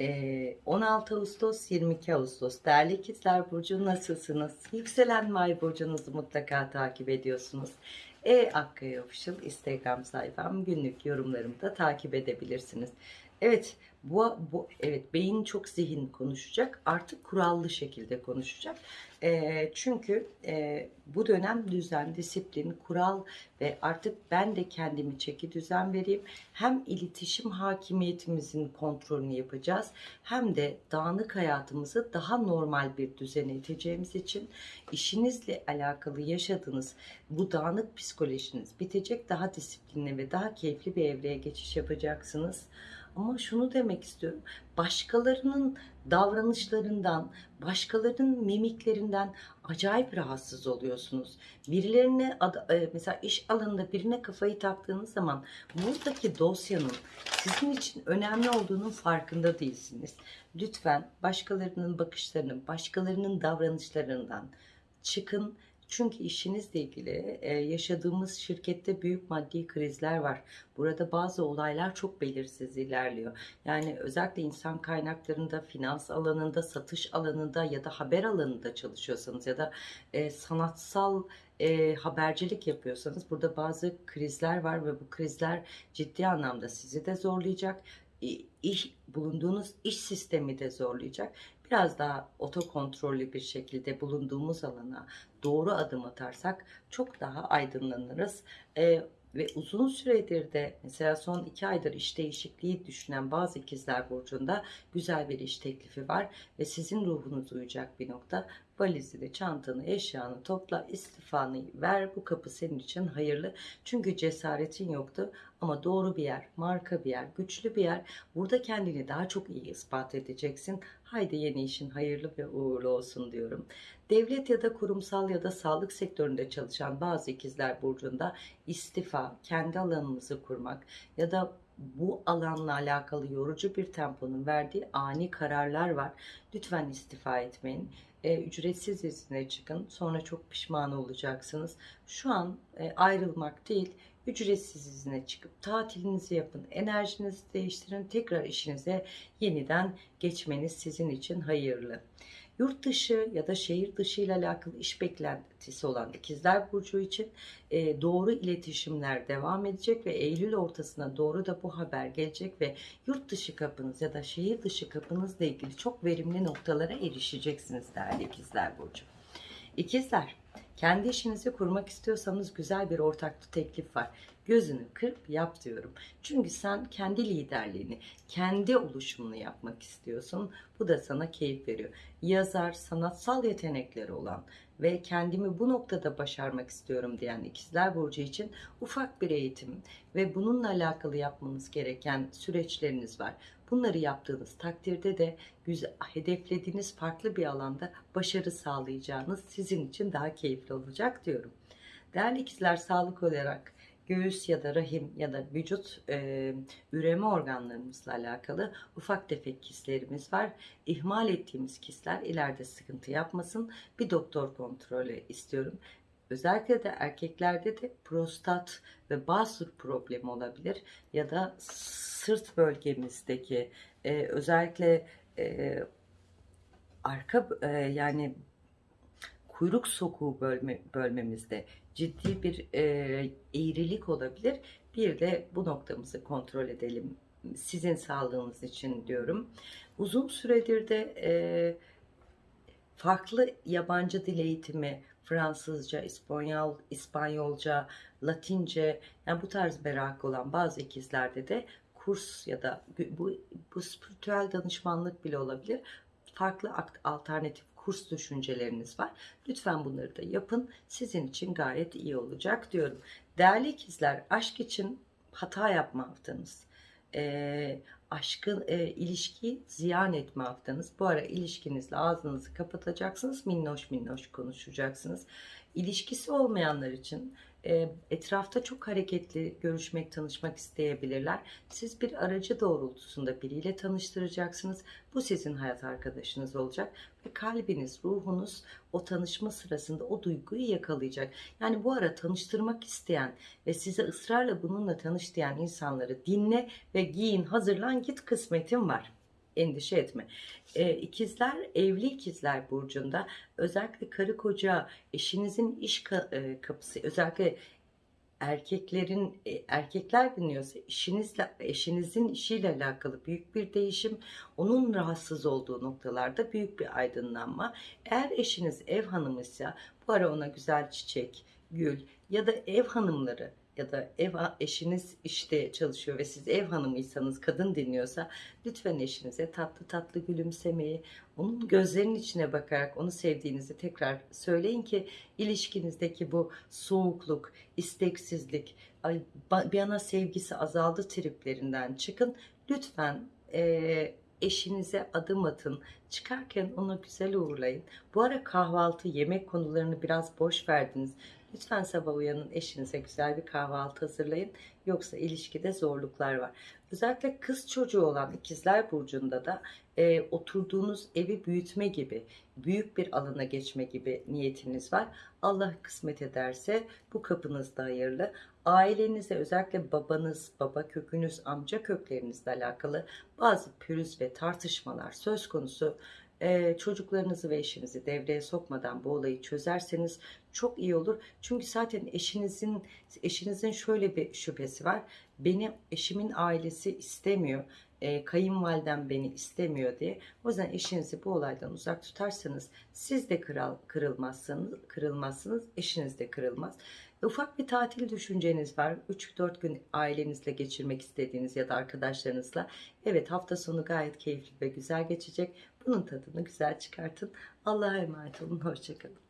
Ee, 16 Ağustos 22 Ağustos değerli ikizler burcu nasılsınız? Yükselen ve ay burcunuzu mutlaka takip ediyorsunuz. E Akkaya Official Instagram sayfam günlük yorumlarımı da takip edebilirsiniz. Evet bu, bu evet beyin çok zihin konuşacak artık kurallı şekilde konuşacak. Ee, çünkü e, bu dönem düzen, disiplin, kural ve artık ben de kendimi çeki düzen vereyim. Hem iletişim hakimiyetimizin kontrolünü yapacağız hem de dağınık hayatımızı daha normal bir düzene iteceğimiz için işinizle alakalı yaşadığınız bu dağınık psikolojiniz bitecek. Daha disiplinli ve daha keyifli bir evreye geçiş yapacaksınız. Ama şunu demek istiyorum. Başkalarının davranışlarından, başkalarının mimiklerinden acayip rahatsız oluyorsunuz. Birilerine e, mesela iş alanında birine kafayı taktığınız zaman buradaki dosyanın sizin için önemli olduğunun farkında değilsiniz. Lütfen başkalarının bakışlarının, başkalarının davranışlarından çıkın. Çünkü işinizle ilgili e, yaşadığımız şirkette büyük maddi krizler var. Burada bazı olaylar çok belirsiz ilerliyor. Yani özellikle insan kaynaklarında, finans alanında, satış alanında ya da haber alanında çalışıyorsanız ya da e, sanatsal e, habercilik yapıyorsanız burada bazı krizler var ve bu krizler ciddi anlamda sizi de zorlayacak. İş bulunduğunuz iş sistemi de zorlayacak. Biraz daha otokontrollü bir şekilde bulunduğumuz alana doğru adım atarsak çok daha aydınlanırız. Ee, ve uzun süredir de mesela son iki aydır iş değişikliği düşünen bazı ikizler burcunda güzel bir iş teklifi var ve sizin ruhunuz uyacak bir nokta. Valizini, çantanı, eşyanı topla, istifanı ver. Bu kapı senin için hayırlı. Çünkü cesaretin yoktu ama doğru bir yer, marka bir yer, güçlü bir yer. Burada kendini daha çok iyi ispat edeceksin. Haydi yeni işin hayırlı ve uğurlu olsun diyorum. Devlet ya da kurumsal ya da sağlık sektöründe çalışan bazı ikizler burcunda istifa, kendi alanımızı kurmak ya da bu alanla alakalı yorucu bir temponun verdiği ani kararlar var. Lütfen istifa etmeyin. E, ücretsiz izne çıkın. Sonra çok pişman olacaksınız. Şu an e, ayrılmak değil, ücretsiz izne çıkıp tatilinizi yapın, enerjinizi değiştirin, tekrar işinize yeniden geçmeniz sizin için hayırlı. Yurt dışı ya da şehir dışı ile alakalı iş beklentisi olan ikizler burcu için e, doğru iletişimler devam edecek ve Eylül ortasına doğru da bu haber gelecek ve yurt dışı kapınız ya da şehir dışı kapınızla ilgili çok verimli noktalara erişeceksiniz değerli ikizler burcu. İkizler, kendi işinizi kurmak istiyorsanız güzel bir ortaklı teklif var. Gözünü kırp yap diyorum. Çünkü sen kendi liderliğini, kendi oluşumunu yapmak istiyorsun. Bu da sana keyif veriyor. Yazar, sanatsal yetenekleri olan ve kendimi bu noktada başarmak istiyorum diyen ikizler burcu için ufak bir eğitim ve bununla alakalı yapmanız gereken süreçleriniz var. Bunları yaptığınız takdirde de güzel, hedeflediğiniz farklı bir alanda başarı sağlayacağınız sizin için daha keyifli olacak diyorum. Değerli ikizler sağlık olarak göğüs ya da rahim ya da vücut e, üreme organlarımızla alakalı ufak tefek kistlerimiz var. İhmal ettiğimiz kistler ileride sıkıntı yapmasın. Bir doktor kontrolü istiyorum. Özellikle de erkeklerde de prostat ve basur problemi olabilir ya da sırt bölgemizdeki e, özellikle e, arka e, yani kuyruk sokuğu bölme, bölmemizde ciddi bir e, eğrilik olabilir. Bir de bu noktamızı kontrol edelim. Sizin sağlığınız için diyorum. Uzun süredir de e, farklı yabancı dil eğitimi, Fransızca, İspanyol, İspanyolca, Latince, yani bu tarz merak olan bazı ikizlerde de kurs ya da bu, bu spiritüel danışmanlık bile olabilir. Farklı alternatif kurs düşünceleriniz var. Lütfen bunları da yapın. Sizin için gayet iyi olacak diyorum. Değerli ikizler, aşk için hata yapma haftanız. E, aşkın e, ilişkiyi ziyan etme haftanız. Bu ara ilişkinizle ağzınızı kapatacaksınız. Minnoş minnoş konuşacaksınız. İlişkisi olmayanlar için etrafta çok hareketli görüşmek, tanışmak isteyebilirler. Siz bir aracı doğrultusunda biriyle tanıştıracaksınız. Bu sizin hayat arkadaşınız olacak ve kalbiniz, ruhunuz o tanışma sırasında o duyguyu yakalayacak. Yani bu ara tanıştırmak isteyen ve size ısrarla bununla tanış diyen insanları dinle ve giyin, hazırlan, git kısmetin var. Endişe etme. Ee, ikizler, evli ikizler burcunda özellikle karı koca, eşinizin iş ka- e, kapısı, özellikle erkeklerin e, erkekler dinliyorsa işinizle eşinizin işiyle alakalı büyük bir değişim, onun rahatsız olduğu noktalarda büyük bir aydınlanma. Eğer eşiniz ev hanımıysa bu ara ona güzel çiçek, gül ya da ev hanımları ya da ev eşiniz işte çalışıyor ve siz ev hanımıysanız kadın dinliyorsa lütfen eşinize tatlı tatlı gülümsemeyi, onun gözlerinin içine bakarak onu sevdiğinizi tekrar söyleyin ki ilişkinizdeki bu soğukluk, isteksizlik, ay, ba- bir ana sevgisi azaldı triplerinden çıkın. Lütfen eee, eşinize adım atın. Çıkarken onu güzel uğurlayın. Bu ara kahvaltı, yemek konularını biraz boş verdiniz. Lütfen sabah uyanın eşinize güzel bir kahvaltı hazırlayın. Yoksa ilişkide zorluklar var. Özellikle kız çocuğu olan ikizler burcunda da e, oturduğunuz evi büyütme gibi, büyük bir alana geçme gibi niyetiniz var. Allah kısmet ederse bu kapınız da hayırlı. Ailenize özellikle babanız, baba kökünüz, amca köklerinizle alakalı bazı pürüz ve tartışmalar söz konusu. Çocuklarınızı ve eşinizi devreye sokmadan bu olayı çözerseniz çok iyi olur. Çünkü zaten eşinizin eşinizin şöyle bir şüphesi var. Beni eşimin ailesi istemiyor. Ee, kayınvalidem beni istemiyor diye. O yüzden eşinizi bu olaydan uzak tutarsanız siz de kıral, kırılmazsınız, kırılmazsınız, eşiniz de kırılmaz. Ufak bir tatil düşünceniz var. 3-4 gün ailenizle geçirmek istediğiniz ya da arkadaşlarınızla. Evet hafta sonu gayet keyifli ve güzel geçecek. Bunun tadını güzel çıkartın. Allah'a emanet olun. Hoşçakalın.